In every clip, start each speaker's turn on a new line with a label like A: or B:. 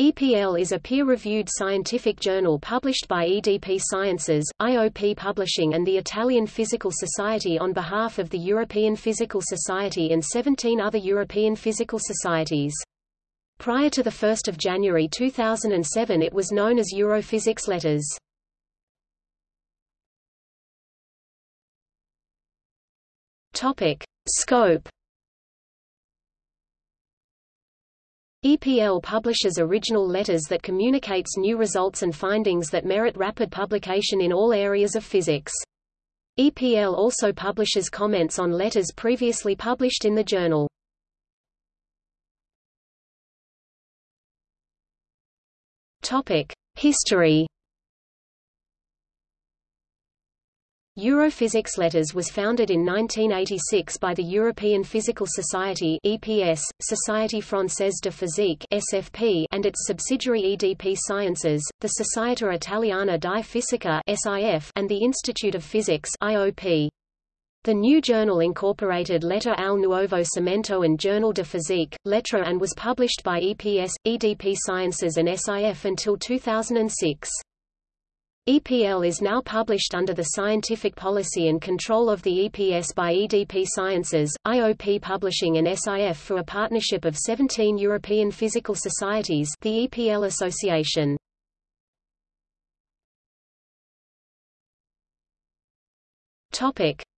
A: EPL is a peer-reviewed scientific journal published by EDP Sciences, IOP Publishing and the Italian Physical Society on behalf of the European Physical Society and 17 other European physical societies. Prior to 1 January 2007 it was known as Europhysics Letters. Scope EPL publishes original letters that communicates new results and findings that merit rapid publication in all areas of physics. EPL also publishes comments on letters previously published in the journal. History Europhysics Letters was founded in 1986 by the European Physical Society (EPS), Société Française de Physique (SFP), and its subsidiary EDP Sciences, the Società Italiana di Fisica (SIF), and the Institute of Physics (IOP). The new journal incorporated Letter al Nuovo Cimento and Journal de Physique, Lettre and was published by EPS, EDP Sciences and SIF until 2006. EPL is now published under the scientific policy and control of the EPS by EDP Sciences, IOP Publishing and SIF for a partnership of 17 European physical societies the EPL Association.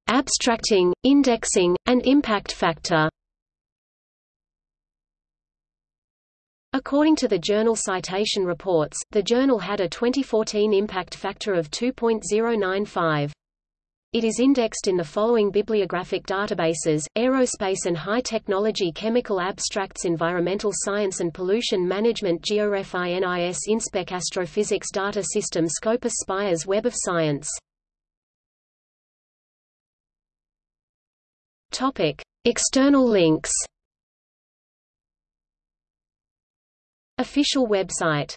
A: Abstracting, indexing, and impact factor. According to the journal Citation Reports, the journal had a 2014 impact factor of 2.095. It is indexed in the following bibliographic databases, Aerospace and High Technology Chemical Abstracts Environmental Science and Pollution Management GeoRef INIS Inspec Astrophysics Data System Scopus Spires Web of Science External links Official website